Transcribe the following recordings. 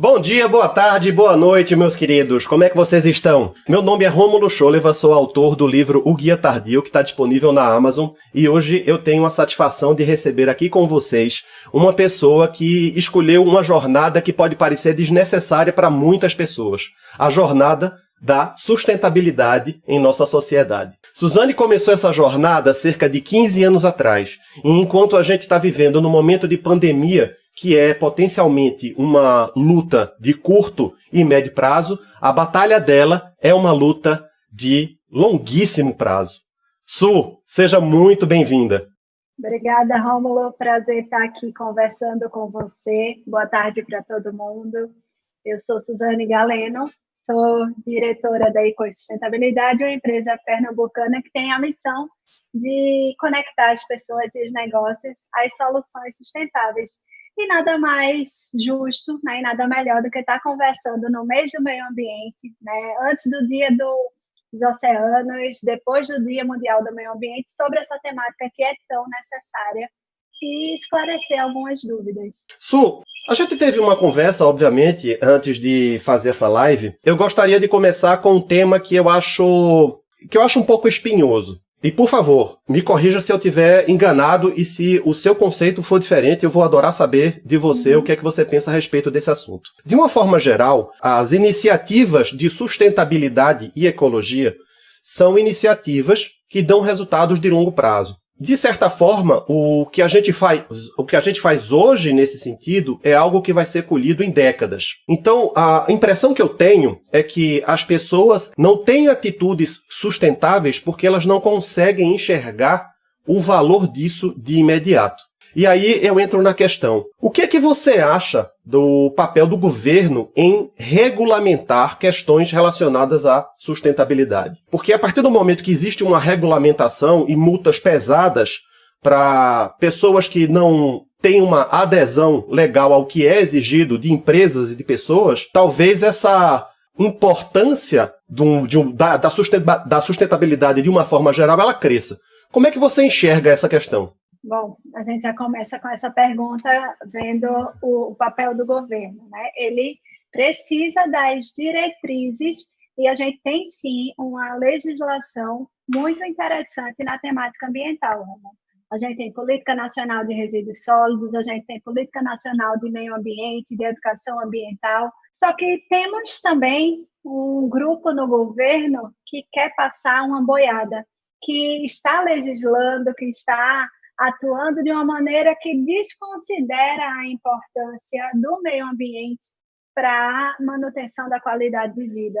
Bom dia, boa tarde, boa noite, meus queridos. Como é que vocês estão? Meu nome é Rômulo Scholeva, sou autor do livro O Guia Tardio, que está disponível na Amazon, e hoje eu tenho a satisfação de receber aqui com vocês uma pessoa que escolheu uma jornada que pode parecer desnecessária para muitas pessoas. A jornada da sustentabilidade em nossa sociedade. Suzane começou essa jornada cerca de 15 anos atrás, e enquanto a gente está vivendo no momento de pandemia que é potencialmente uma luta de curto e médio prazo, a batalha dela é uma luta de longuíssimo prazo. Su, seja muito bem-vinda. Obrigada, Rômulo. Prazer estar aqui conversando com você. Boa tarde para todo mundo. Eu sou Suzane Galeno, sou diretora da Ecosustentabilidade, uma empresa pernambucana que tem a missão de conectar as pessoas e os negócios às soluções sustentáveis e nada mais justo, né, e nada melhor do que estar conversando no mês do meio ambiente, né, antes do dia do, dos oceanos, depois do Dia Mundial do Meio Ambiente, sobre essa temática que é tão necessária e esclarecer algumas dúvidas. Su, a gente teve uma conversa, obviamente, antes de fazer essa live. Eu gostaria de começar com um tema que eu acho que eu acho um pouco espinhoso. E por favor, me corrija se eu tiver enganado e se o seu conceito for diferente, eu vou adorar saber de você o que é que você pensa a respeito desse assunto. De uma forma geral, as iniciativas de sustentabilidade e ecologia são iniciativas que dão resultados de longo prazo. De certa forma, o que, a gente faz, o que a gente faz hoje nesse sentido é algo que vai ser colhido em décadas. Então, a impressão que eu tenho é que as pessoas não têm atitudes sustentáveis porque elas não conseguem enxergar o valor disso de imediato. E aí eu entro na questão. O que é que você acha do papel do governo em regulamentar questões relacionadas à sustentabilidade? Porque a partir do momento que existe uma regulamentação e multas pesadas para pessoas que não têm uma adesão legal ao que é exigido de empresas e de pessoas, talvez essa importância do, um, da, da sustentabilidade de uma forma geral ela cresça. Como é que você enxerga essa questão? Bom, a gente já começa com essa pergunta vendo o, o papel do governo, né? Ele precisa das diretrizes e a gente tem sim uma legislação muito interessante na temática ambiental. Né? A gente tem Política Nacional de Resíduos Sólidos, a gente tem Política Nacional de Meio Ambiente, de Educação Ambiental. Só que temos também um grupo no governo que quer passar uma boiada, que está legislando, que está atuando de uma maneira que desconsidera a importância do meio ambiente para a manutenção da qualidade de vida.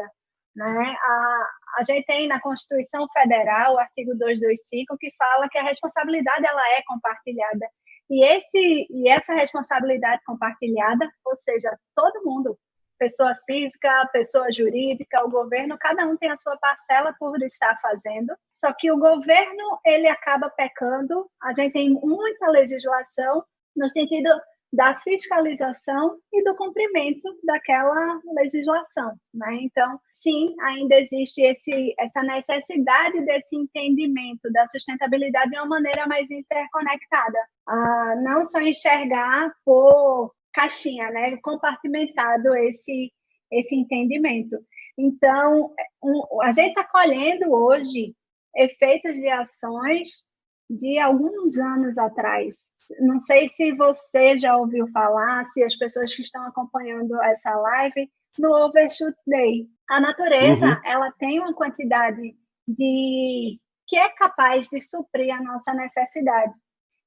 Né? A, a gente tem na Constituição Federal o artigo 225 que fala que a responsabilidade ela é compartilhada. E, esse, e essa responsabilidade compartilhada, ou seja, todo mundo, pessoa física, pessoa jurídica, o governo, cada um tem a sua parcela por estar fazendo. Só que o governo ele acaba pecando. A gente tem muita legislação no sentido da fiscalização e do cumprimento daquela legislação, né? Então, sim, ainda existe esse, essa necessidade desse entendimento da sustentabilidade de uma maneira mais interconectada, ah, não só enxergar por caixinha, né? Compartimentado esse esse entendimento. Então, um, a gente está colhendo hoje efeitos de ações de alguns anos atrás. Não sei se você já ouviu falar, se as pessoas que estão acompanhando essa live, no Overshoot Day. A natureza, uhum. ela tem uma quantidade de que é capaz de suprir a nossa necessidade.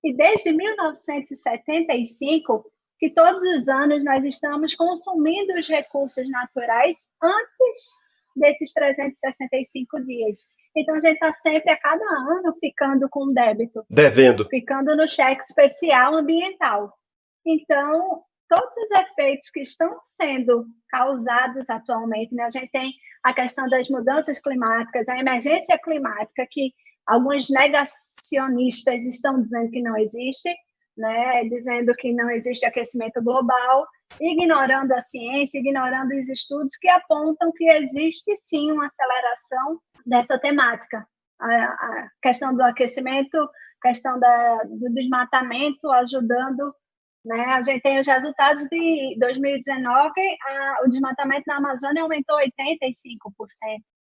E desde 1975, que todos os anos nós estamos consumindo os recursos naturais antes desses 365 dias. Então a gente está sempre a cada ano ficando com débito. Devendo. Ficando no cheque especial ambiental. Então, todos os efeitos que estão sendo causados atualmente, né? a gente tem a questão das mudanças climáticas, a emergência climática, que alguns negacionistas estão dizendo que não existe, né, dizendo que não existe aquecimento global, ignorando a ciência, ignorando os estudos que apontam que existe sim uma aceleração dessa temática. A, a questão do aquecimento, questão da, do desmatamento ajudando Né? A gente tem os resultados de 2019, a, o desmatamento na Amazônia aumentou 85%.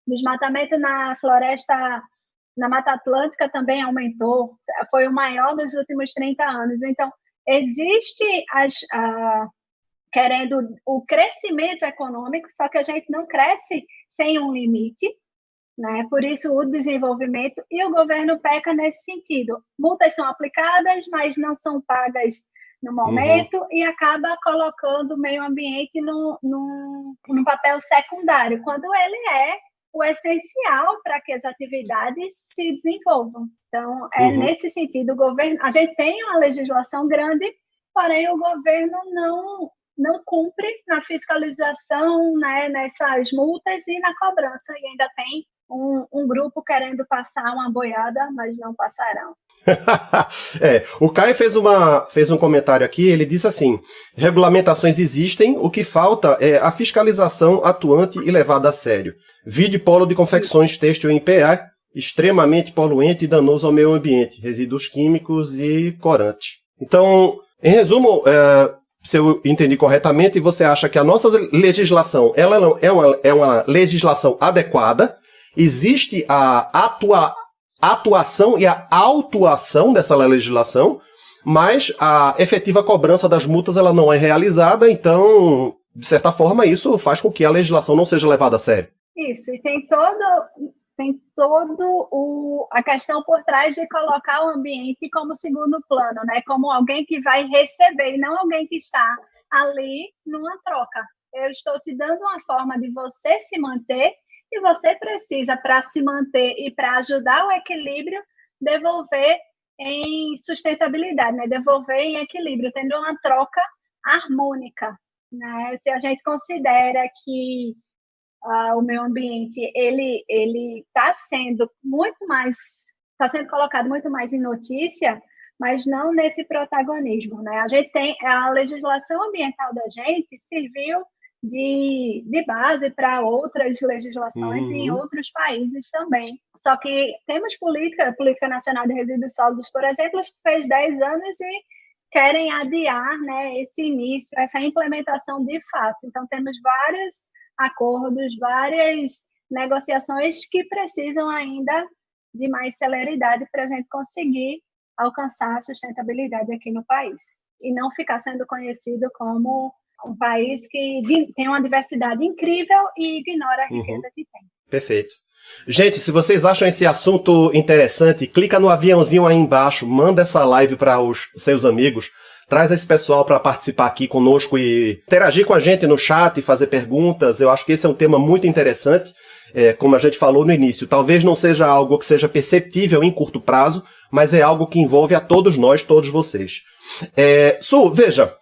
Desmatamento na floresta, na Mata Atlântica também aumentou, foi o maior nos últimos 30 anos. Então, existe as, a, querendo o crescimento econômico, só que a gente não cresce sem um limite, né? Por isso o desenvolvimento e o governo peca nesse sentido. Multas são aplicadas, mas não são pagas no momento uhum. e acaba colocando o meio ambiente no, no, no papel secundário, quando ele é o essencial para que as atividades se desenvolvam. Então, é uhum. nesse sentido, o governo, a gente tem uma legislação grande, porém o governo não não cumpre na fiscalização, né, nessas multas e na cobrança, e ainda tem um, um, grupo querendo passar uma boiada, mas não passarão. é, o Caio fez, uma, fez um comentário aqui, ele diz assim: regulamentações existem, o que falta é a fiscalização atuante e levada a sério. Vide polo de confecções têxtil em PA, extremamente poluente e danoso ao meio ambiente, resíduos químicos e corantes. Então, em resumo, é, se eu entendi corretamente, você acha que a nossa legislação ela é, uma, é uma legislação adequada, existe a atua, atuação e a autuação dessa legislação, mas a efetiva cobrança das multas ela não é realizada, então, de certa forma, isso faz com que a legislação não seja levada a sério. Isso, e tem todo, tem todo o, a questão por trás de colocar o ambiente como segundo plano, né? Como alguém que vai receber e não alguém que está ali numa troca. Eu estou te dando uma forma de você se manter e você precisa, para se manter e para ajudar o equilíbrio, devolver em sustentabilidade, né? devolver em equilíbrio, tendo uma troca harmônica. Né? Se a gente considera que uh, o meio ambiente ele ele está sendo muito mais está sendo colocado muito mais em notícia, mas não nesse protagonismo, né? A gente tem a legislação ambiental da gente serviu de, de base para outras legislações uhum. em outros países também. Só que temos política, Política Nacional de Resíduos Sólidos, por exemplo, fez 10 anos e querem adiar né, esse início, essa implementação de fato. Então, temos várias acordos, várias negociações que precisam ainda de mais celeridade para a gente conseguir alcançar a sustentabilidade aqui no país e não ficar sendo conhecido como um país que tem uma diversidade incrível e ignora a uhum. riqueza uhum. que tem. Perfeito. Gente, se vocês acham esse assunto interessante, clica no aviãozinho aí embaixo, manda essa live para os seus amigos, Traz esse pessoal para participar aqui conosco e interagir com a gente no chat e fazer perguntas. Eu acho que esse é um tema muito interessante. É, como a gente falou no início, talvez não seja algo que seja perceptível em curto prazo, mas é algo que envolve a todos nós, todos vocês. É, Su, veja,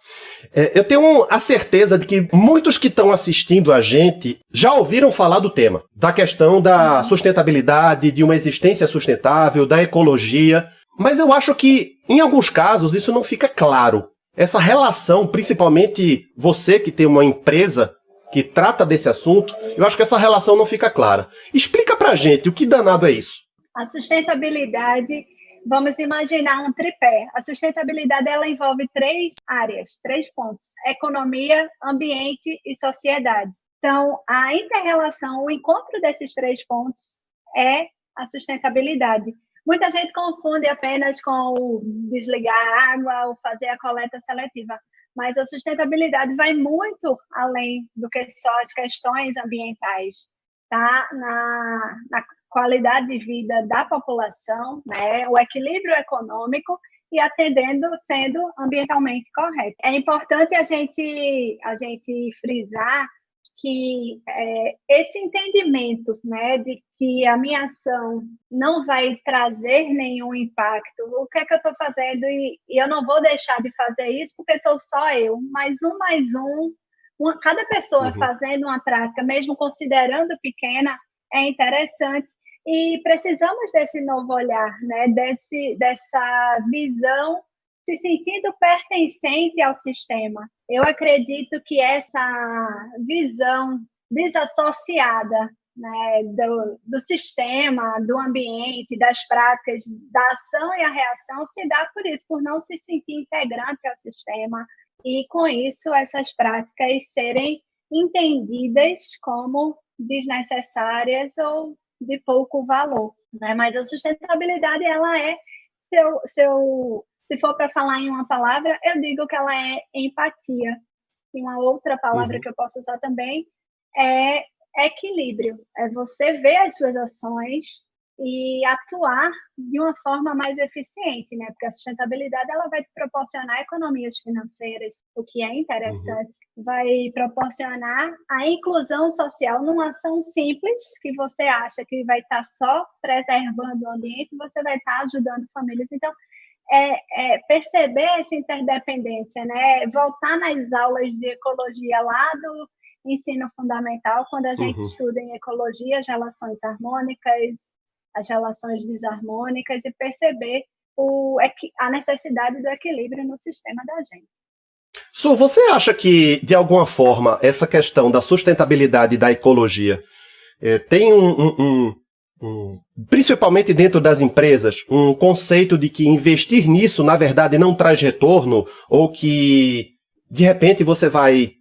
é, eu tenho a certeza de que muitos que estão assistindo a gente já ouviram falar do tema, da questão da sustentabilidade, de uma existência sustentável, da ecologia. Mas eu acho que, em alguns casos, isso não fica claro. Essa relação, principalmente você que tem uma empresa que trata desse assunto, eu acho que essa relação não fica clara. Explica pra gente o que danado é isso. A sustentabilidade, vamos imaginar um tripé. A sustentabilidade ela envolve três áreas, três pontos: economia, ambiente e sociedade. Então, a interrelação, o encontro desses três pontos é a sustentabilidade. Muita gente confunde apenas com o desligar a água ou fazer a coleta seletiva, mas a sustentabilidade vai muito além do que só as questões ambientais, tá? Na, na qualidade de vida da população, né? O equilíbrio econômico e atendendo sendo ambientalmente correto. É importante a gente a gente frisar que é, esse entendimento né, de que a minha ação não vai trazer nenhum impacto, o que é que eu estou fazendo e, e, eu não vou deixar de fazer isso porque sou só eu, mais um, mais um, uma, cada pessoa uhum. fazendo uma prática, mesmo considerando pequena, é interessante e precisamos desse novo olhar, né, desse, dessa visão se sentindo pertencente ao sistema. Eu acredito que essa visão desassociada né, do, do sistema, do ambiente, das práticas, da ação e a reação se dá por isso, por não se sentir integrante ao sistema e com isso essas práticas serem entendidas como desnecessárias ou de pouco valor, né? Mas a sustentabilidade ela é se eu, se for para falar em uma palavra, eu digo que ela é empatia. E uma outra palavra uhum. que eu posso usar também é equilíbrio. É você ver as suas ações e atuar de uma forma mais eficiente, né? Porque a sustentabilidade ela vai te proporcionar economias financeiras, o que é interessante, uhum. vai proporcionar a inclusão social numa ação simples que você acha que vai estar só preservando o ambiente, você vai estar ajudando famílias. Então, é, é, perceber essa interdependência, né? Voltar nas aulas de ecologia lá do ensino fundamental, quando a gente uhum. estuda em ecologia as relações harmônicas, as relações desarmônicas e perceber o, a necessidade do equilíbrio no sistema da gente. Su, você acha que, de alguma forma, essa questão da sustentabilidade da ecologia é, tem um, um, um, um, principalmente dentro das empresas, um conceito de que investir nisso, na verdade, não traz retorno, ou que, de repente, você vai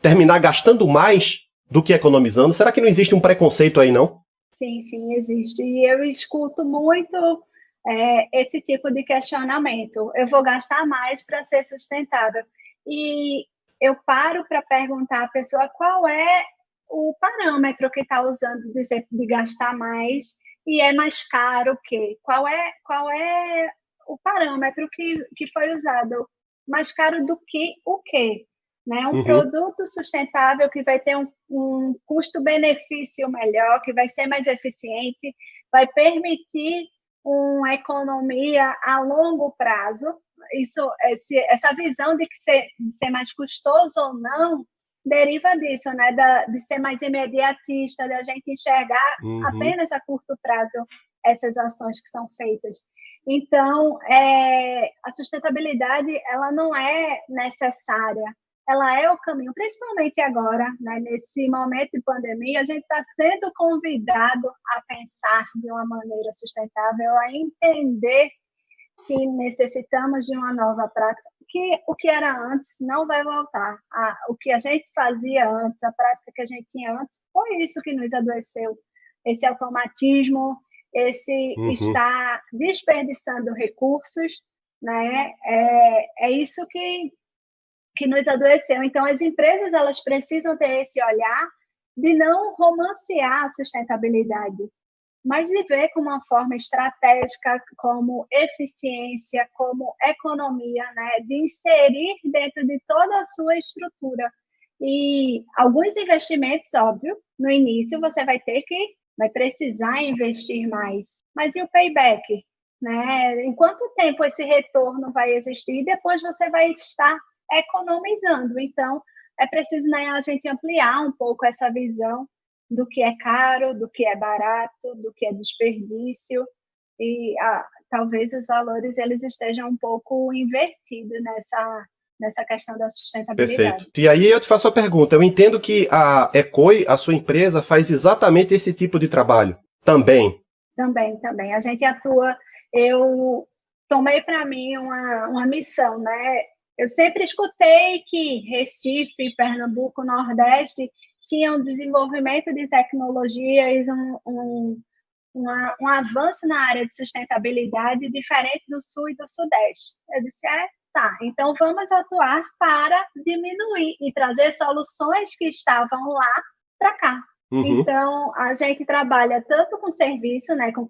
terminar gastando mais do que economizando? Será que não existe um preconceito aí, não? Sim, sim, existe. E eu escuto muito é, esse tipo de questionamento. Eu vou gastar mais para ser sustentável. E eu paro para perguntar à pessoa qual é o parâmetro que está usando de, de gastar mais e é mais caro o quê? Qual é, qual é o parâmetro que, que foi usado? Mais caro do que o quê? Né? Um uhum. produto sustentável que vai ter um, um custo-benefício melhor, que vai ser mais eficiente, vai permitir uma economia a longo prazo. Isso, esse, essa visão de que ser, de ser mais custoso ou não deriva disso, né? Da, de ser mais imediatista, da gente enxergar uhum. apenas a curto prazo essas ações que são feitas. Então, é, a sustentabilidade ela não é necessária ela é o caminho, principalmente agora, né, nesse momento de pandemia, a gente está sendo convidado a pensar de uma maneira sustentável, a entender que necessitamos de uma nova prática, que o que era antes não vai voltar. A, o que a gente fazia antes, a prática que a gente tinha antes, foi isso que nos adoeceu. Esse automatismo, esse uhum. estar desperdiçando recursos, né? É, é isso que que nos adoeceu. Então, as empresas elas precisam ter esse olhar de não romancear a sustentabilidade, mas de ver como uma forma estratégica, como eficiência, como economia, né, de inserir dentro de toda a sua estrutura. E alguns investimentos, óbvio, no início você vai ter que, vai precisar investir mais. Mas e o payback? Né? Em quanto tempo esse retorno vai existir? Depois você vai estar economizando. Então, é preciso né, a gente ampliar um pouco essa visão do que é caro, do que é barato, do que é desperdício e ah, talvez os valores eles estejam um pouco invertidos nessa nessa questão da sustentabilidade. Perfeito. E aí eu te faço a pergunta. Eu entendo que a Ecoi, a sua empresa, faz exatamente esse tipo de trabalho. Também. Também, também. A gente atua. Eu tomei para mim uma, uma missão, né? Eu sempre escutei que Recife, Pernambuco, Nordeste tinham desenvolvimento de tecnologias, um, um, uma, um avanço na área de sustentabilidade diferente do Sul e do Sudeste. Eu disse, é, tá, então vamos atuar para diminuir e trazer soluções que estavam lá para cá. Uhum. Então, a gente trabalha tanto com serviço, né, com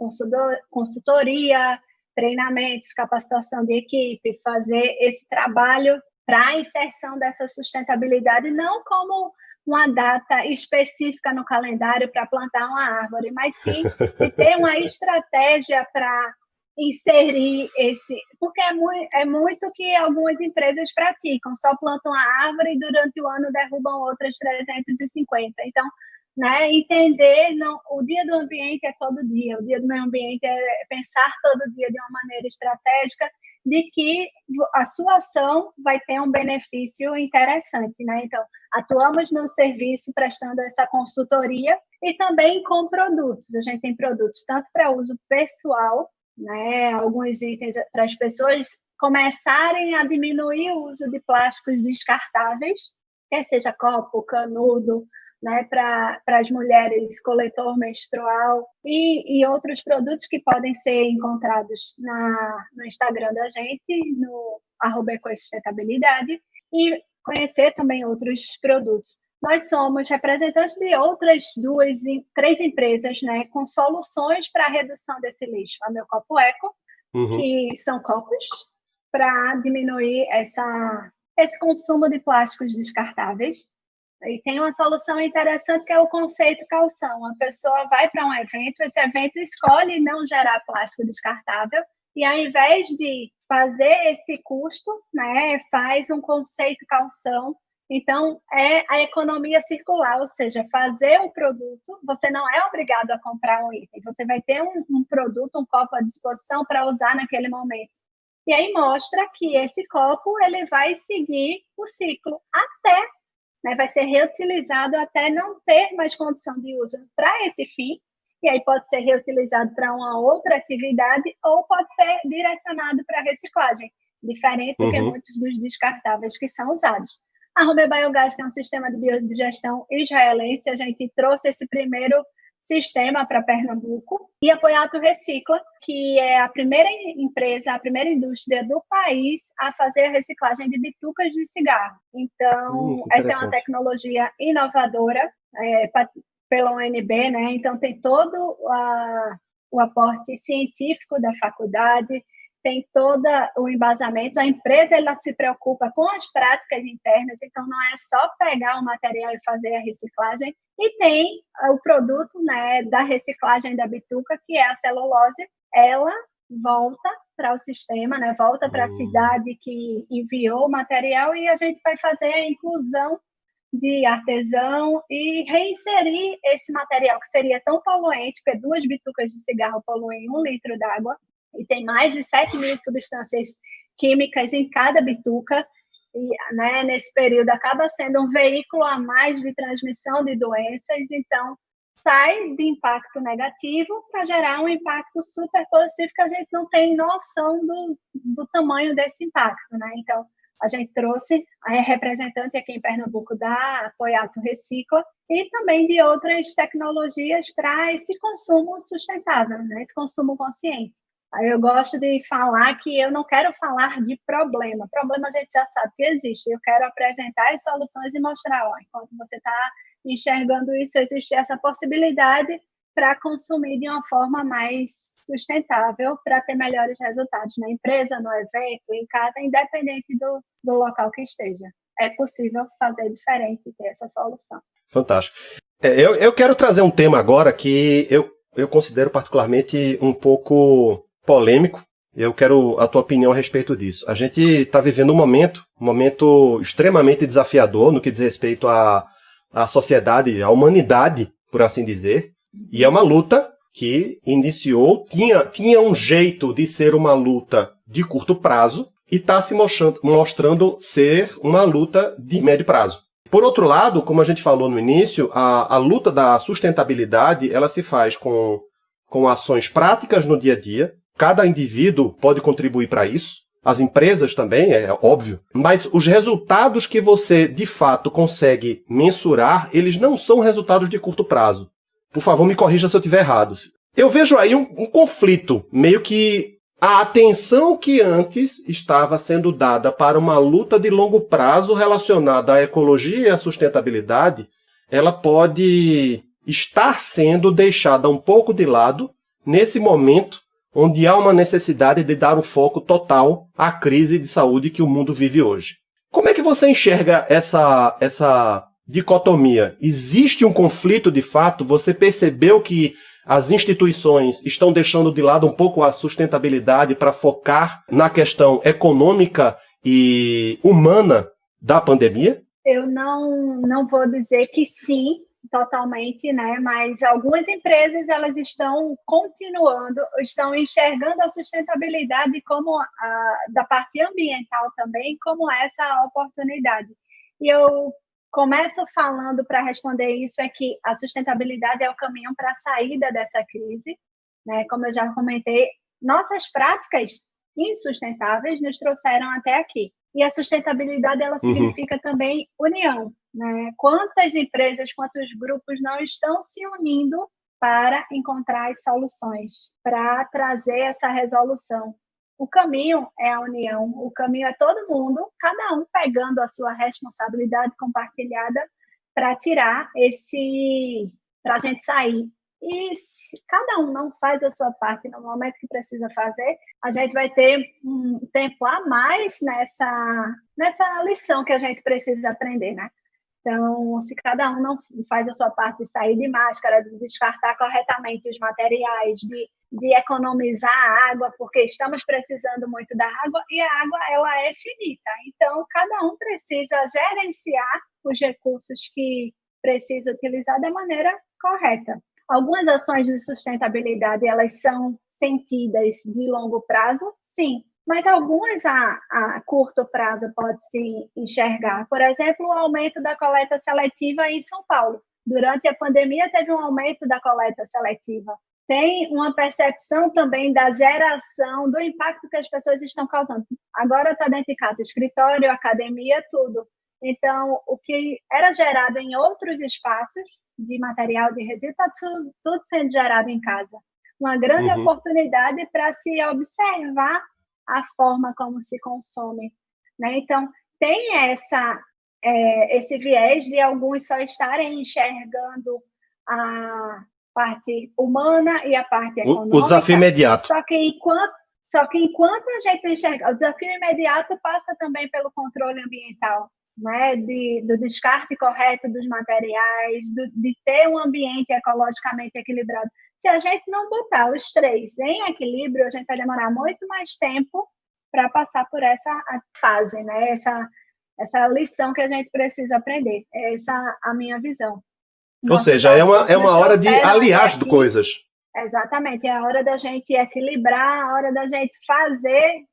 consultoria, treinamentos, capacitação de equipe, fazer esse trabalho para a inserção dessa sustentabilidade, não como uma data específica no calendário para plantar uma árvore, mas sim ter uma estratégia para inserir esse, porque é muito, é muito que algumas empresas praticam, só plantam a árvore e durante o ano derrubam outras 350. Então, né? Entender não, o dia do ambiente é todo dia, o dia do meio ambiente é pensar todo dia de uma maneira estratégica de que a sua ação vai ter um benefício interessante, né? Então, atuamos no serviço prestando essa consultoria e também com produtos. A gente tem produtos tanto para uso pessoal, né? Alguns itens para as pessoas começarem a diminuir o uso de plásticos descartáveis, quer seja copo, canudo, né, para as mulheres coletor menstrual e, e, outros produtos que podem ser encontrados na, no Instagram da gente, no arroba ecosustentabilidade, e conhecer também outros produtos. Nós somos representantes de outras duas, três empresas, né, com soluções para a redução desse lixo. A Meu Copo Eco, uhum. que são copos para diminuir essa, esse consumo de plásticos descartáveis. E tem uma solução interessante que é o conceito calção. A pessoa vai para um evento, esse evento escolhe não gerar plástico descartável e ao invés de fazer esse custo, né, faz um conceito calção. Então, é a economia circular, ou seja, fazer o produto, você não é obrigado a comprar um item, você vai ter um, um produto, um copo à disposição para usar naquele momento. E aí mostra que esse copo ele vai seguir o ciclo até né, vai ser reutilizado até não ter mais condição de uso para esse fim, e aí pode ser reutilizado para uma outra atividade ou pode ser direcionado para reciclagem, diferente uhum. do que muitos dos descartáveis que são usados. A Ruber Biogás, que é um sistema de biodigestão israelense, a gente trouxe esse primeiro sistema para Pernambuco e a Poiato Recicla, que é a primeira empresa, a primeira indústria do país a fazer a reciclagem de bitucas de cigarro. Então, hum, essa é uma tecnologia inovadora é, pela UNB, né? Então, tem todo a, o aporte científico da faculdade, tem todo o embasamento, a empresa ela se preocupa com as práticas internas, então não é só pegar o material e fazer a reciclagem, e tem o produto né, da reciclagem da bituca, que é a celulose, ela volta para o sistema, né, volta para a hum. cidade que enviou o material e a gente vai fazer a inclusão de artesão e reinserir esse material que seria tão poluente, porque duas bitucas de cigarro poluem um litro d'água, e tem mais de 7 mil substâncias químicas em cada bituca, e né, nesse período acaba sendo um veículo a mais de transmissão de doenças, então sai de impacto negativo para gerar um impacto super positivo que a gente não tem noção do, do tamanho desse impacto, né? Então, a gente trouxe a representante aqui em Pernambuco da Apoiato Recicla e também de outras tecnologias para esse consumo sustentável, né? esse consumo consciente. Eu gosto de falar que eu não quero falar de problema. Problema a gente já sabe que existe. Eu quero apresentar as soluções e mostrar, ó, enquanto você está enxergando isso, existe essa possibilidade para consumir de uma forma mais sustentável, para ter melhores resultados na empresa, no evento, em casa, independente do, do local que esteja. É possível fazer diferente e ter essa solução. Fantástico. É, eu, eu quero trazer um tema agora que eu, eu considero particularmente um pouco polêmico. Eu quero a tua opinião a respeito disso. A gente está vivendo um momento, um momento extremamente desafiador no que diz respeito à, à sociedade, à humanidade, por assim dizer. E é uma luta que iniciou, tinha, tinha um jeito de ser uma luta de curto prazo e está se mostrando, mostrando ser uma luta de médio prazo. Por outro lado, como a gente falou no início, a, a luta da sustentabilidade ela se faz com, com ações práticas no dia a dia, Cada indivíduo pode contribuir para isso, as empresas também, é óbvio, mas os resultados que você de fato consegue mensurar, eles não são resultados de curto prazo. Por favor, me corrija se eu estiver errado. Eu vejo aí um, um conflito, meio que a atenção que antes estava sendo dada para uma luta de longo prazo relacionada à ecologia e à sustentabilidade, ela pode estar sendo deixada um pouco de lado nesse momento onde há uma necessidade de dar um foco total à crise de saúde que o mundo vive hoje. Como é que você enxerga essa, essa dicotomia? Existe um conflito de fato? Você percebeu que as instituições estão deixando de lado um pouco a sustentabilidade para focar na questão econômica e humana da pandemia? Eu não, não vou dizer que sim, totalmente, né? Mas algumas empresas elas estão continuando, estão enxergando a sustentabilidade como a, da parte ambiental também como essa oportunidade. E eu começo falando para responder isso é que a sustentabilidade é o caminho para a saída dessa crise, né? Como eu já comentei, nossas práticas insustentáveis nos trouxeram até aqui. E a sustentabilidade ela uhum. significa também união, né? Quantas empresas, quantos grupos não estão se unindo para encontrar as soluções, para trazer essa resolução. O caminho é a união, o caminho é todo mundo, cada um pegando a sua responsabilidade compartilhada para tirar esse, para a gente sair. E se cada um não faz a sua parte no momento que precisa fazer, a gente vai ter um tempo a mais nessa, nessa lição que a gente precisa aprender, né? Então, se cada um não faz a sua parte de sair de máscara, de descartar corretamente os materiais, de, de economizar água, porque estamos precisando muito da água e a água ela é finita. Então, cada um precisa gerenciar os recursos que precisa utilizar da maneira correta. Algumas ações de sustentabilidade elas são sentidas de longo prazo, sim, mas algumas a, a curto prazo pode-se enxergar. Por exemplo, o aumento da coleta seletiva em São Paulo. Durante a pandemia, teve um aumento da coleta seletiva. Tem uma percepção também da geração, do impacto que as pessoas estão causando. Agora está dentro de casa, escritório, academia, tudo. Então, o que era gerado em outros espaços de material de resíduo está tudo, tudo sendo gerado em casa. Uma grande uhum. oportunidade para se observar a forma como se consome. Né? Então, tem essa, é, esse viés de alguns só estarem enxergando a parte humana e a parte econômica. O, desafio imediato. Só que enquanto, só que enquanto a gente enxerga, o desafio imediato passa também pelo controle ambiental, né, de, do descarte correto dos materiais, do, de ter um ambiente ecologicamente equilibrado. Se a gente não botar os três em equilíbrio, a gente vai demorar muito mais tempo para passar por essa fase, né? Essa, essa lição que a gente precisa aprender. Essa é a minha visão. Ou seja, é uma, é uma hora de aliar de coisas. Exatamente, é a hora da gente equilibrar, a hora da gente fazer,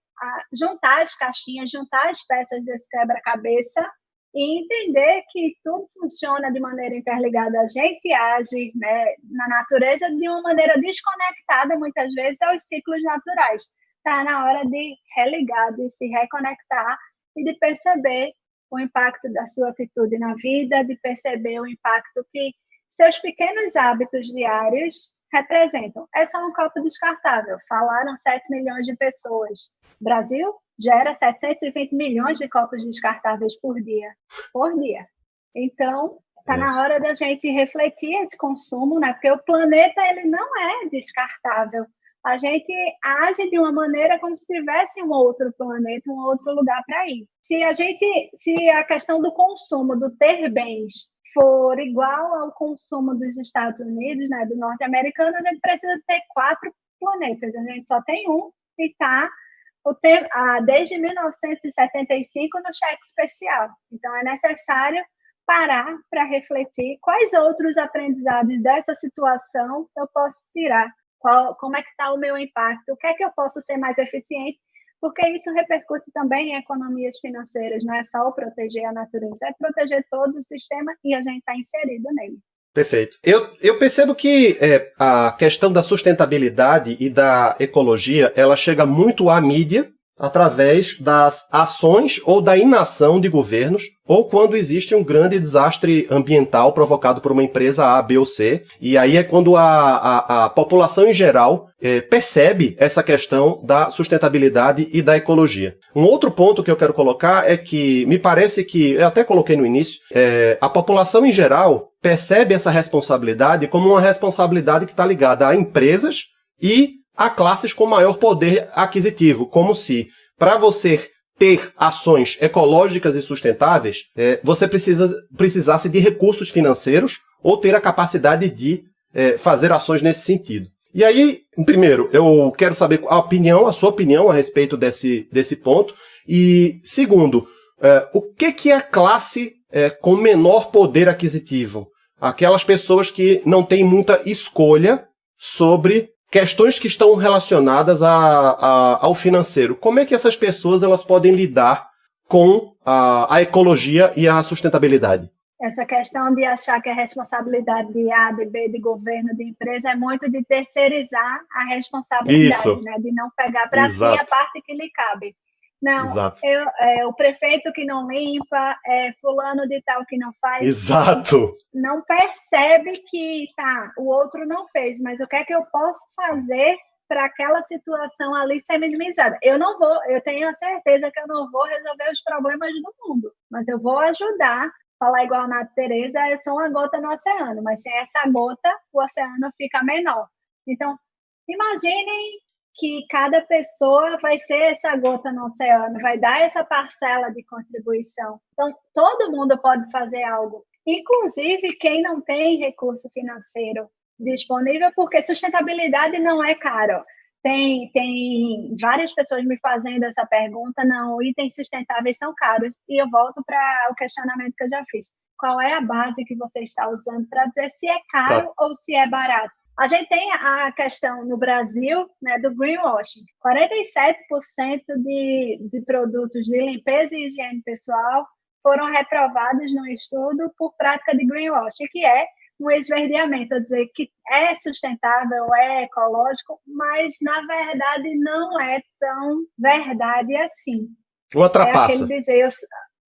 juntar as caixinhas, juntar as peças desse quebra-cabeça e entender que tudo funciona de maneira interligada. A gente age né, na natureza de uma maneira desconectada, muitas vezes, aos ciclos naturais. Está na hora de religar, de se reconectar e de perceber o impacto da sua atitude na vida, de perceber o impacto que seus pequenos hábitos diários representam. É só um copo descartável. Falaram 7 milhões de pessoas. Brasil gera 720 milhões de copos descartáveis por dia. Por dia. Então, está na hora da gente refletir esse consumo, né? Porque o planeta ele não é descartável. A gente age de uma maneira como se tivesse um outro planeta, um outro lugar para ir. Se a gente, se a questão do consumo, do ter bens, for igual ao consumo dos Estados Unidos, né, do norte-americano, a gente precisa ter quatro planetas. A gente só tem um e está desde 1975 no cheque especial. Então, é necessário parar para refletir quais outros aprendizados dessa situação eu posso tirar, qual, como é que está o meu impacto, o que é que eu posso ser mais eficiente, porque isso repercute também em economias financeiras, não é só proteger a natureza, é proteger todo o sistema e a gente está inserido nele. Perfeito. Eu, eu percebo que é, a questão da sustentabilidade e da ecologia, ela chega muito à mídia através das ações ou da inação de governos, ou quando existe um grande desastre ambiental provocado por uma empresa A, B ou C. E aí é quando a, a, a população em geral é, percebe essa questão da sustentabilidade e da ecologia. Um outro ponto que eu quero colocar é que me parece que, eu até coloquei no início, é, a população em geral percebe essa responsabilidade como uma responsabilidade que está ligada a empresas e a classes com maior poder aquisitivo, como se para você ter ações ecológicas e sustentáveis, é, você precisa, precisasse de recursos financeiros ou ter a capacidade de é, fazer ações nesse sentido. E aí, primeiro, eu quero saber a opinião, a sua opinião a respeito desse, desse ponto. E segundo, é, o que, que é classe é, com menor poder aquisitivo? aquelas pessoas que não têm muita escolha sobre questões que estão relacionadas a, a, ao financeiro. Como é que essas pessoas elas podem lidar com a, a ecologia e a sustentabilidade? Essa questão de achar que a responsabilidade de A, de B, de governo, de empresa é muito de terceirizar a responsabilidade, né? de não pegar para si a parte que lhe cabe. Não, eu, é, o prefeito que não limpa, é fulano de tal que não faz. Exato. Não percebe que tá, o outro não fez, mas o que é que eu posso fazer para aquela situação ali ser minimizada? Eu não vou, eu tenho a certeza que eu não vou resolver os problemas do mundo, mas eu vou ajudar. Falar igual a Nath Tereza, eu sou uma gota no oceano, mas sem essa gota, o oceano fica menor. Então, imaginem que cada pessoa vai ser essa gota no oceano, vai dar essa parcela de contribuição. Então, todo mundo pode fazer algo, inclusive quem não tem recurso financeiro disponível, porque sustentabilidade não é caro. Tem, tem várias pessoas me fazendo essa pergunta, não, itens sustentáveis são caros, e eu volto para o questionamento que eu já fiz. Qual é a base que você está usando para dizer se é caro tá. ou se é barato? A gente tem a questão no Brasil né, do greenwashing. 47% de, de produtos de limpeza e higiene pessoal foram reprovados no estudo por prática de greenwashing, que é um esverdeamento, dizer que é sustentável, é ecológico, mas na verdade não é tão verdade assim. Uma trapaça. É dizer,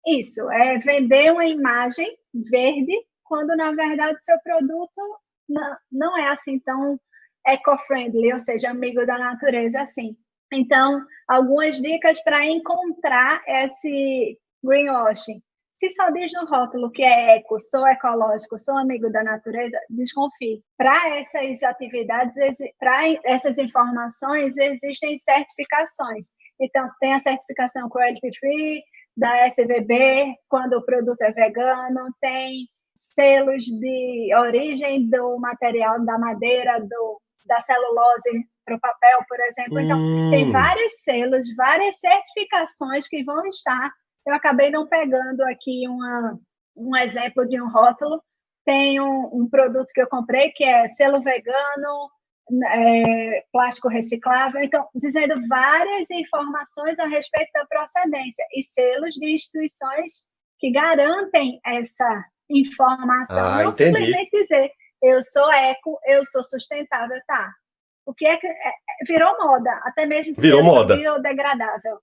isso, é vender uma imagem verde, quando na verdade seu produto não, não é assim tão eco-friendly, ou seja, amigo da natureza assim. Então, algumas dicas para encontrar esse greenwashing. Se só diz no rótulo que é eco, sou ecológico, sou amigo da natureza, desconfie. Para essas atividades, para essas informações, existem certificações. Então, tem a certificação Cruelty Free, da FVB, quando o produto é vegano, tem selos de origem do material da madeira, do, da celulose para o papel, por exemplo. Então, hum. tem vários selos, várias certificações que vão estar. Eu acabei não pegando aqui uma, um exemplo de um rótulo. Tem um, um produto que eu comprei que é selo vegano, é, plástico reciclável, então, dizendo várias informações a respeito da procedência e selos de instituições que garantem essa informação. Ah, não entendi. simplesmente dizer eu sou eco, eu sou sustentável, tá? O que é que é, é virou moda, até mesmo virou moda, biodegradável.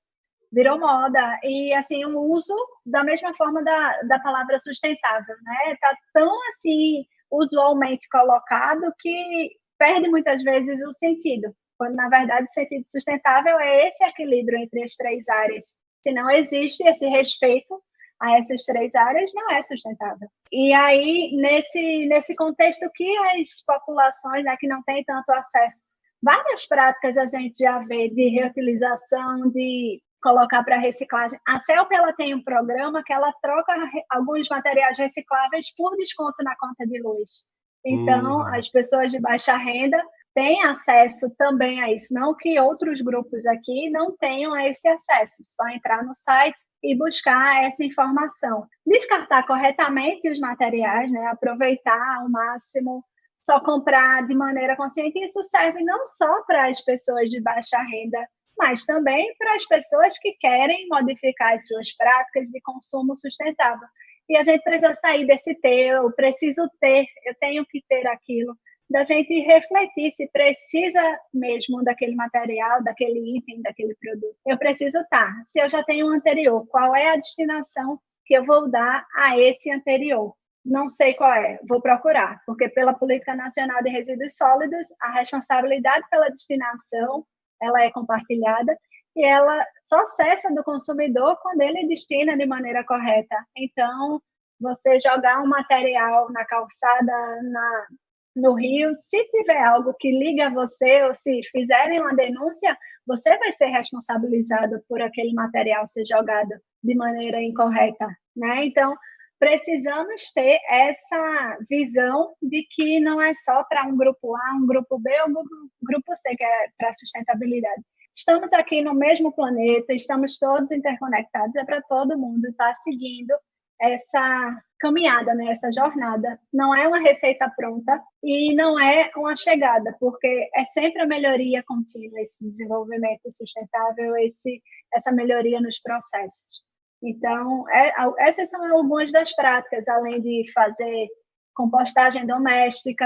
Virou moda e assim um uso da mesma forma da, da palavra sustentável, né? Tá tão assim usualmente colocado que perde muitas vezes o sentido, quando na verdade o sentido sustentável é esse equilíbrio entre as três áreas. Se não existe esse respeito a essas três áreas não é sustentável. E aí, nesse, nesse contexto que as populações né, que não têm tanto acesso, várias práticas a gente já vê de reutilização, de colocar para reciclagem. A CELP ela tem um programa que ela troca alguns materiais recicláveis por desconto na conta de luz. Então, hum. as pessoas de baixa renda tem acesso também a isso, não que outros grupos aqui não tenham esse acesso, só entrar no site e buscar essa informação. Descartar corretamente os materiais, né, aproveitar ao máximo, só comprar de maneira consciente, isso serve não só para as pessoas de baixa renda, mas também para as pessoas que querem modificar as suas práticas de consumo sustentável. E a gente precisa sair desse ter, eu preciso ter, eu tenho que ter aquilo da gente refletir se precisa mesmo daquele material, daquele item, daquele produto. Eu preciso estar. Tá, se eu já tenho um anterior, qual é a destinação que eu vou dar a esse anterior? Não sei qual é, vou procurar, porque pela Política Nacional de Resíduos Sólidos, a responsabilidade pela destinação, ela é compartilhada e ela só cessa do consumidor quando ele destina de maneira correta. Então, você jogar um material na calçada, na, no Rio, se tiver algo que liga você ou se fizerem uma denúncia, você vai ser responsabilizado por aquele material ser jogado de maneira incorreta, né? Então, precisamos ter essa visão de que não é só para um grupo A, um grupo B ou um grupo C que é para sustentabilidade. Estamos aqui no mesmo planeta, estamos todos interconectados, é para todo mundo estar tá seguindo essa caminhada, né, essa jornada. Não é uma receita pronta e não é uma chegada, porque é sempre a melhoria contínua, esse desenvolvimento sustentável, esse, essa melhoria nos processos. Então, é, essas são algumas das práticas, além de fazer compostagem doméstica,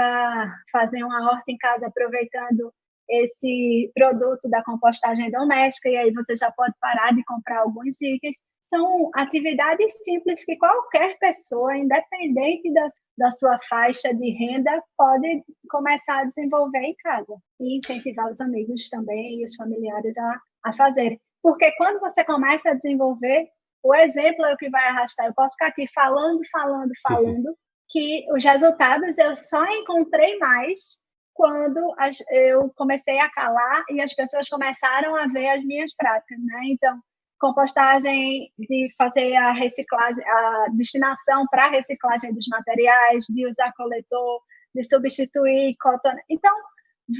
fazer uma horta em casa aproveitando esse produto da compostagem doméstica, e aí você já pode parar de comprar alguns itens. São atividades simples que qualquer pessoa, independente da, da sua faixa de renda, pode começar a desenvolver em casa e incentivar os amigos também e os familiares a, a fazer. Porque quando você começa a desenvolver, o exemplo é o que vai arrastar. Eu posso ficar aqui falando, falando, falando, que os resultados eu só encontrei mais quando as, eu comecei a calar e as pessoas começaram a ver as minhas práticas, né? Então, compostagem, de fazer a reciclagem, a destinação para a reciclagem dos materiais, de usar coletor, de substituir cotton. Então,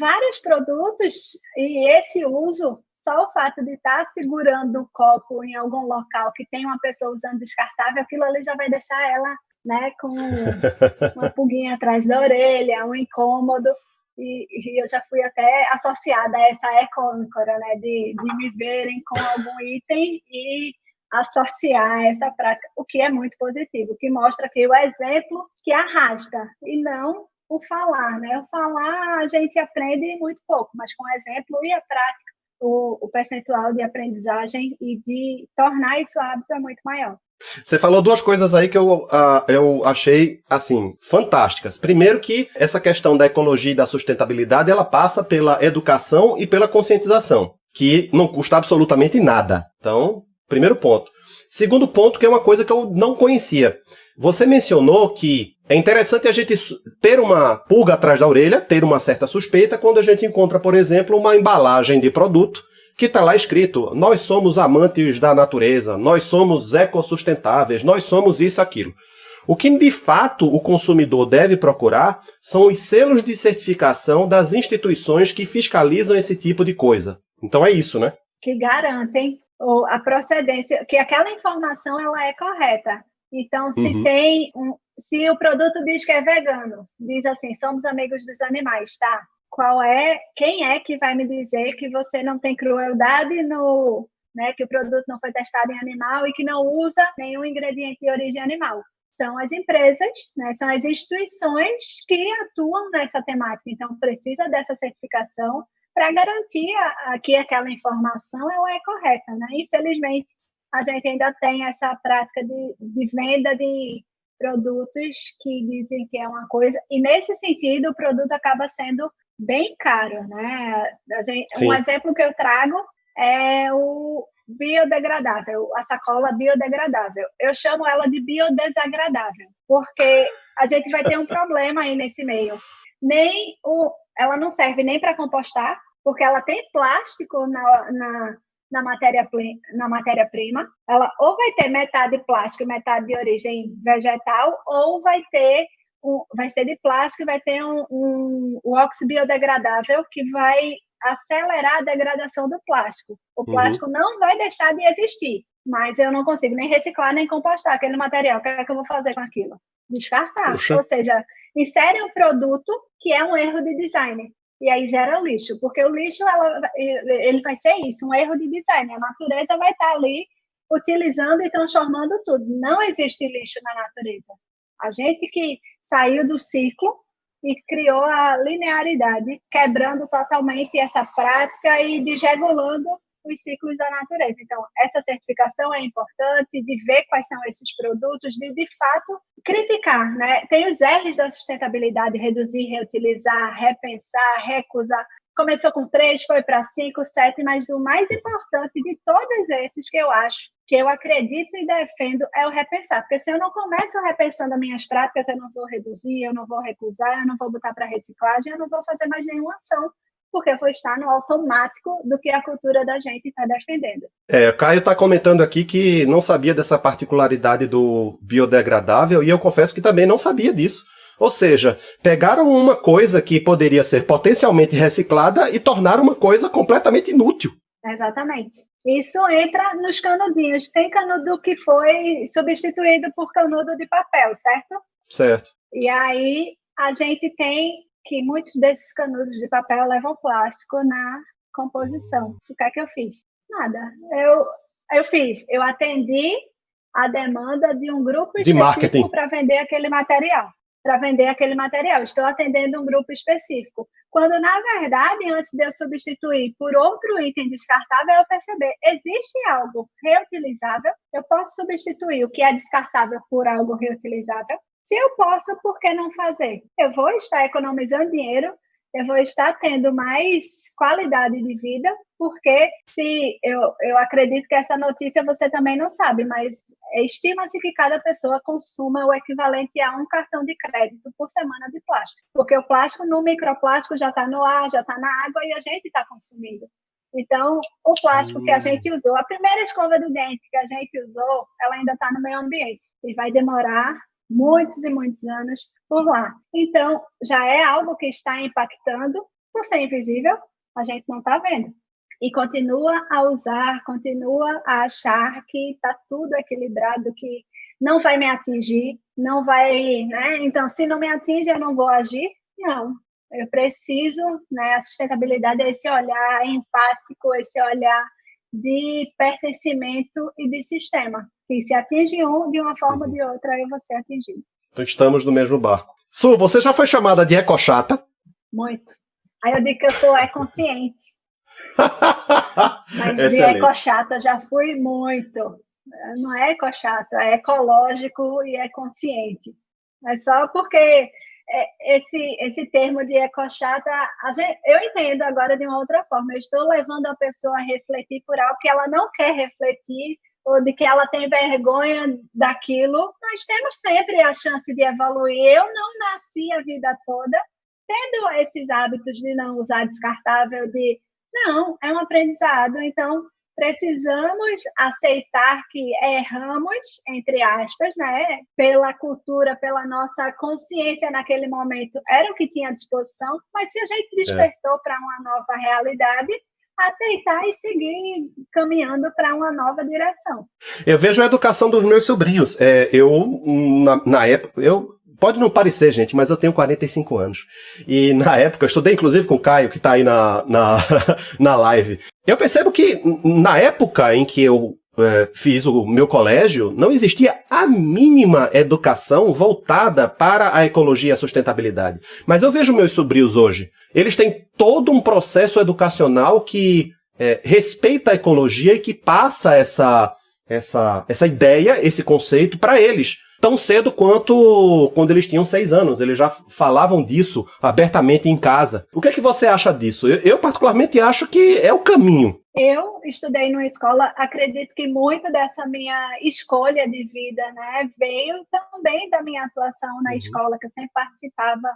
vários produtos e esse uso só o fato de estar segurando o copo em algum local que tem uma pessoa usando descartável, aquilo ali já vai deixar ela né, com uma pulguinha atrás da orelha, um incômodo. E, e eu já fui até associada a essa eco-âncora, né, de, de me verem com algum item e associar essa prática, o que é muito positivo, que mostra que o exemplo que arrasta e não o falar, né? O falar a gente aprende muito pouco, mas com o exemplo e a prática o, o percentual de aprendizagem e de tornar isso hábito é muito maior. Você falou duas coisas aí que eu, uh, eu achei, assim, fantásticas. Primeiro que essa questão da ecologia e da sustentabilidade, ela passa pela educação e pela conscientização, que não custa absolutamente nada. Então, primeiro ponto. Segundo ponto, que é uma coisa que eu não conhecia. Você mencionou que é interessante a gente ter uma pulga atrás da orelha, ter uma certa suspeita, quando a gente encontra, por exemplo, uma embalagem de produto que está lá escrito: nós somos amantes da natureza, nós somos ecossustentáveis, nós somos isso, aquilo. O que de fato o consumidor deve procurar são os selos de certificação das instituições que fiscalizam esse tipo de coisa. Então é isso, né? Que garantem a procedência, que aquela informação ela é correta. Então, se uhum. tem um, se o produto diz que é vegano, diz assim, somos amigos dos animais, tá? Qual é, quem é que vai me dizer que você não tem crueldade no, né, que o produto não foi testado em animal e que não usa nenhum ingrediente de origem animal? São as empresas, né, são as instituições que atuam nessa temática. Então, precisa dessa certificação para garantir que aquela informação ela é correta. Né? Infelizmente, a gente ainda tem essa prática de, de venda de produtos que dizem que é uma coisa, e nesse sentido o produto acaba sendo bem caro, né? Gente, um exemplo que eu trago é o biodegradável, a sacola biodegradável. Eu chamo ela de biodesagradável, porque a gente vai ter um problema aí nesse meio. Nem o, ela não serve nem para compostar, porque ela tem plástico na, na, na matéria-prima, na matéria -prima, ela ou vai ter metade plástico e metade de origem vegetal, ou vai ter um, vai ser de plástico e vai ter um, um, um óxido biodegradável que vai acelerar a degradação do plástico. O uhum. plástico uhum. não vai deixar de existir, mas eu não consigo nem reciclar nem compostar aquele material. O que é que eu vou fazer com aquilo? Descartar. Puxa. Ou seja, insere um produto que é um erro de design e aí gera lixo, porque o lixo ela, ele vai ser isso, um erro de design. A natureza vai estar ali utilizando e transformando tudo. Não existe lixo na natureza. A gente que saiu do ciclo e criou a linearidade, quebrando totalmente essa prática e desregulando os ciclos da natureza. Então, essa certificação é importante, de ver quais são esses produtos, de, de fato, criticar. Né? Tem os R's da sustentabilidade, reduzir, reutilizar, repensar, recusar. Começou com três, foi para cinco, sete, mas o mais importante de todos esses que eu acho, que eu acredito e defendo, é o repensar. Porque se eu não começo repensando as minhas práticas, eu não vou reduzir, eu não vou recusar, eu não vou botar para reciclagem, eu não vou fazer mais nenhuma ação porque foi estar no automático do que a cultura da gente está defendendo. É, o Caio está comentando aqui que não sabia dessa particularidade do biodegradável e eu confesso que também não sabia disso. Ou seja, pegaram uma coisa que poderia ser potencialmente reciclada e tornaram uma coisa completamente inútil. Exatamente. Isso entra nos canudinhos. Tem canudo que foi substituído por canudo de papel, certo? Certo. E aí a gente tem que muitos desses canudos de papel levam plástico na composição. O que é que eu fiz? Nada. Eu, eu fiz, eu atendi a demanda de um grupo específico para vender aquele material. Para vender aquele material. Estou atendendo um grupo específico. Quando, na verdade, antes de eu substituir por outro item descartável, eu perceber, existe algo reutilizável, eu posso substituir o que é descartável por algo reutilizável. Se eu posso, por que não fazer? Eu vou estar economizando dinheiro, eu vou estar tendo mais qualidade de vida, porque se eu, eu acredito que essa notícia você também não sabe, mas estima-se que cada pessoa consuma o equivalente a um cartão de crédito por semana de plástico, porque o plástico no microplástico já está no ar, já está na água e a gente está consumindo. Então, o plástico que a gente usou, a primeira escova do dente que a gente usou, ela ainda está no meio ambiente e vai demorar muitos e muitos anos por lá. Então, já é algo que está impactando, por ser invisível, a gente não está vendo. E continua a usar, continua a achar que está tudo equilibrado, que não vai me atingir, não vai, né? Então, se não me atinge, eu não vou agir? Não. Eu preciso, né? A sustentabilidade é esse olhar empático, esse olhar de pertencimento e de sistema. Que se atinge um de uma forma ou de outra, eu vou ser atingido. Então estamos no mesmo barco. Su, você já foi chamada de ecochata? Muito. Aí eu digo que eu sou econsciente. Mas de ecochata já fui muito. Não é ecochata, é ecológico e é consciente. Mas só porque é, esse, esse termo de ecochata, eu entendo agora de uma outra forma. Eu estou levando a pessoa a refletir por algo que ela não quer refletir ou de que ela tem vergonha daquilo. Nós temos sempre a chance de evoluir. Eu não nasci a vida toda tendo esses hábitos de não usar descartável, de não, é um aprendizado. Então, precisamos aceitar que erramos, entre aspas, né? Pela cultura, pela nossa consciência naquele momento, era o que tinha à disposição, mas se a gente é. despertou é. para uma nova realidade, aceitar e seguir caminhando para uma nova direção. Eu vejo a educação dos meus sobrinhos. É, eu, na, na época, eu Pode não parecer, gente, mas eu tenho 45 anos. E na época, eu estudei inclusive com o Caio, que está aí na, na, na live. Eu percebo que na época em que eu é, fiz o meu colégio, não existia a mínima educação voltada para a ecologia e a sustentabilidade. Mas eu vejo meus sobrinhos hoje. Eles têm todo um processo educacional que é, respeita a ecologia e que passa essa, essa, essa ideia, esse conceito para eles tão cedo quanto quando eles tinham seis anos. Eles já falavam disso abertamente em casa. O que é que você acha disso? Eu, eu particularmente acho que é o caminho. Eu estudei numa escola, acredito que muito dessa minha escolha de vida, né, veio também da minha atuação na uhum. escola, que eu sempre participava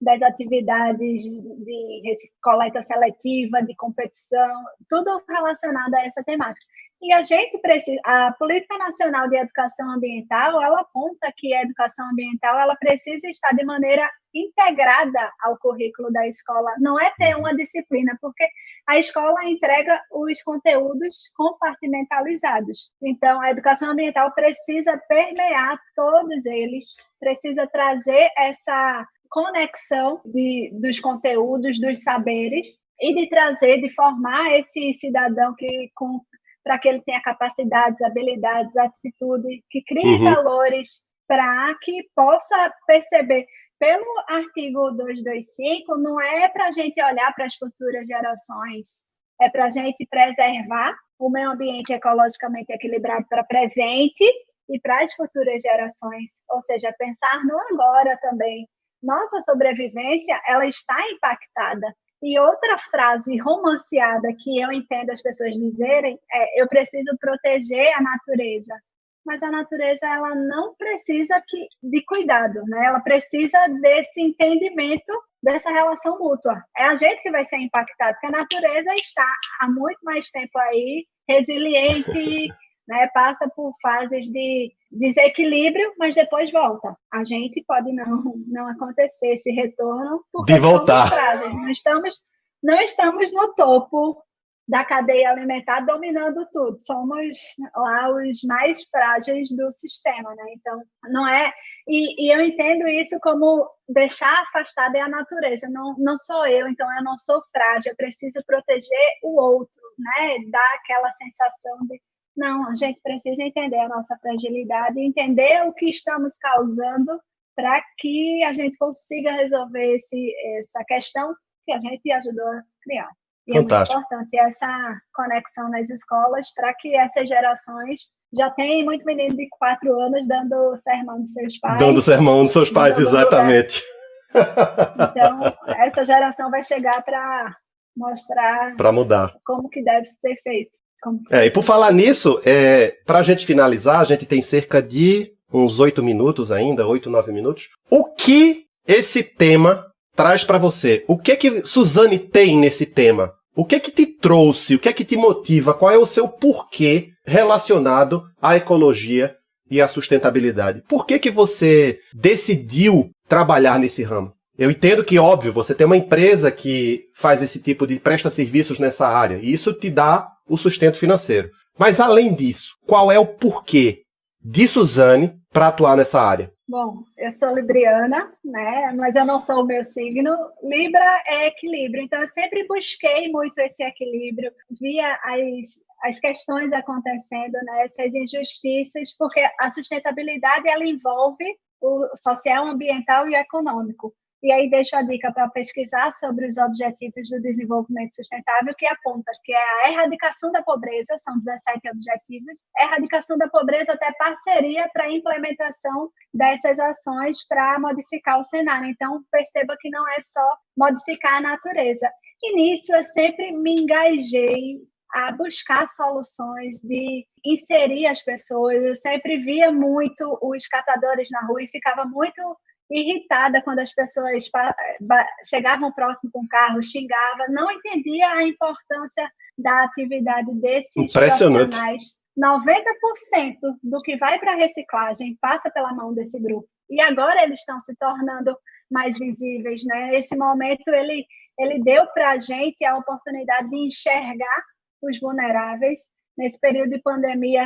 das atividades de coleta seletiva, de competição, tudo relacionado a essa temática. E a gente precisa, a Política Nacional de Educação Ambiental, ela aponta que a educação ambiental ela precisa estar de maneira integrada ao currículo da escola. Não é ter uma disciplina, porque a escola entrega os conteúdos compartimentalizados. Então, a educação ambiental precisa permear todos eles, precisa trazer essa conexão de, dos conteúdos, dos saberes, e de trazer, de formar esse cidadão que com para que ele tenha capacidades, habilidades, atitude, que crie uhum. valores para que possa perceber. Pelo artigo 225, não é para a gente olhar para as futuras gerações, é para a gente preservar o meio ambiente ecologicamente equilibrado para presente e para as futuras gerações, ou seja, pensar no agora também. Nossa sobrevivência, ela está impactada e outra frase romanceada que eu entendo as pessoas dizerem é: eu preciso proteger a natureza. Mas a natureza ela não precisa que, de cuidado, né? Ela precisa desse entendimento dessa relação mútua. É a gente que vai ser impactado, porque a natureza está há muito mais tempo aí resiliente, né, passa por fases de desequilíbrio, mas depois volta. A gente pode não não acontecer esse retorno de voltar. Não estamos não estamos no topo da cadeia alimentar dominando tudo. Somos lá os mais frágeis do sistema, né? Então, não é. E, e eu entendo isso como deixar afastada é a natureza. Não, não sou eu, então eu não sou frágil. Eu preciso proteger o outro, né? Dar aquela sensação de não, a gente precisa entender a nossa fragilidade, entender o que estamos causando para que a gente consiga resolver esse, essa questão que a gente ajudou a criar. E Fantástico. é muito importante essa conexão nas escolas para que essas gerações já tem muito menino de quatro anos dando sermão dos seus pais. Dando sermão dos seus pais, exatamente. Então, essa geração vai chegar para mostrar para mudar como que deve ser feito. É, e por falar nisso, é, para a gente finalizar, a gente tem cerca de uns oito minutos ainda, oito, nove minutos. O que esse tema traz para você? O que que Suzane tem nesse tema? O que que te trouxe? O que é que te motiva? Qual é o seu porquê relacionado à ecologia e à sustentabilidade? Por que que você decidiu trabalhar nesse ramo? Eu entendo que, óbvio, você tem uma empresa que faz esse tipo de presta serviços nessa área, e isso te dá o sustento financeiro. Mas além disso, qual é o porquê de Suzane para atuar nessa área? Bom, eu sou libriana, né? Mas eu não sou o meu signo. Libra é equilíbrio, então eu sempre busquei muito esse equilíbrio, via as, as questões acontecendo, né? Essas injustiças, porque a sustentabilidade ela envolve o social, ambiental e econômico. E aí deixo a dica para pesquisar sobre os Objetivos do Desenvolvimento Sustentável, que aponta que é a erradicação da pobreza, são 17 objetivos, erradicação da pobreza até parceria para a implementação dessas ações para modificar o cenário. Então, perceba que não é só modificar a natureza. Nisso eu sempre me engajei a buscar soluções de inserir as pessoas. Eu sempre via muito os catadores na rua e ficava muito irritada quando as pessoas chegavam próximo com o carro, xingava, não entendia a importância da atividade desses profissionais. 90% do que vai para a reciclagem passa pela mão desse grupo. E agora eles estão se tornando mais visíveis, né? Esse momento ele ele deu para a gente a oportunidade de enxergar os vulneráveis nesse período de pandemia.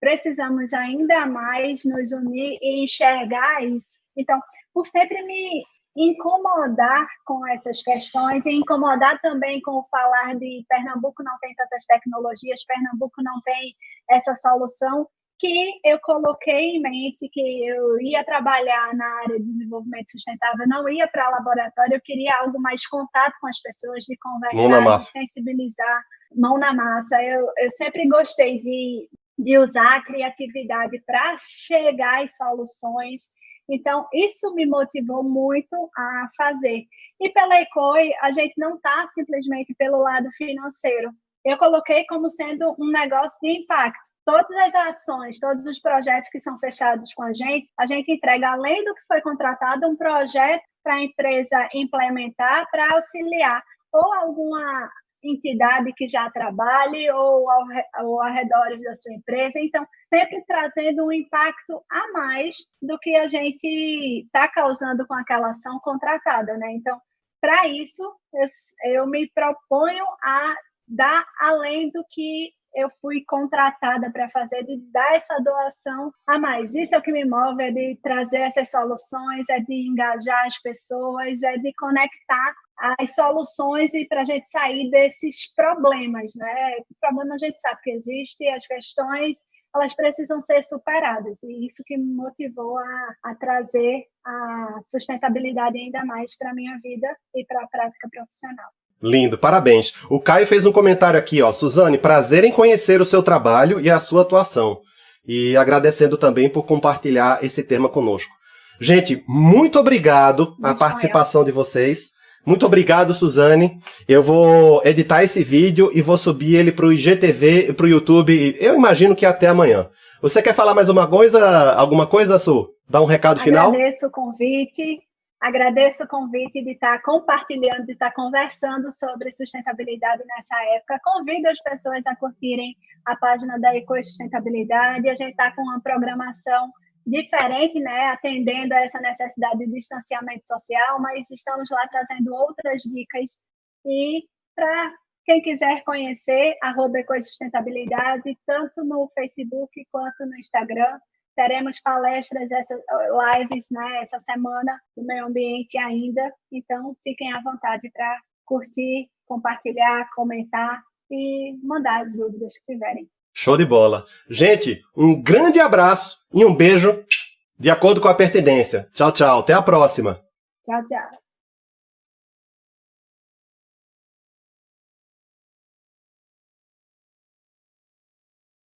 Precisamos ainda mais nos unir e enxergar isso. Então, por sempre me incomodar com essas questões e incomodar também com o falar de Pernambuco não tem tantas tecnologias, Pernambuco não tem essa solução, que eu coloquei em mente que eu ia trabalhar na área de desenvolvimento sustentável, não ia para laboratório, eu queria algo mais contato com as pessoas, de conversar, de sensibilizar, mão na massa. Eu, eu sempre gostei de, de usar a criatividade para chegar às soluções então, isso me motivou muito a fazer. E pela ECOI, a gente não está simplesmente pelo lado financeiro. Eu coloquei como sendo um negócio de impacto. Todas as ações, todos os projetos que são fechados com a gente, a gente entrega, além do que foi contratado, um projeto para a empresa implementar, para auxiliar ou alguma entidade que já trabalhe ou ao, ao arredor da sua empresa. Então, sempre trazendo um impacto a mais do que a gente está causando com aquela ação contratada, né? Então, para isso, eu, eu me proponho a dar além do que eu fui contratada para fazer, de dar essa doação a mais. Isso é o que me move, é de trazer essas soluções, é de engajar as pessoas, é de conectar as soluções e para a gente sair desses problemas, né? O problema a gente sabe que existe, as questões elas precisam ser superadas e isso que me motivou a, a trazer a sustentabilidade ainda mais para a minha vida e para a prática profissional. Lindo, parabéns. O Caio fez um comentário aqui, ó. Suzane, prazer em conhecer o seu trabalho e a sua atuação. E agradecendo também por compartilhar esse tema conosco. Gente, muito obrigado a participação de vocês. Muito obrigado, Suzane. Eu vou editar esse vídeo e vou subir ele para o IGTV e para o YouTube. Eu imagino que até amanhã. Você quer falar mais uma coisa? Alguma coisa, Su? Dá um recado final? Agradeço o convite. Agradeço o convite de estar compartilhando, de estar conversando sobre sustentabilidade nessa época. Convido as pessoas a curtirem a página da Ecosustentabilidade. A gente está com uma programação diferente, né, atendendo a essa necessidade de distanciamento social, mas estamos lá trazendo outras dicas e para Quem quiser conhecer, arroba Ecosustentabilidade, tanto no Facebook quanto no Instagram. Teremos palestras, essas lives, né, essa semana do meio ambiente ainda. Então, fiquem à vontade para curtir, compartilhar, comentar e mandar as dúvidas que tiverem. Show de bola. Gente, um grande abraço e um beijo de acordo com a pertinência. Tchau, tchau. Até a próxima. Tchau, tchau.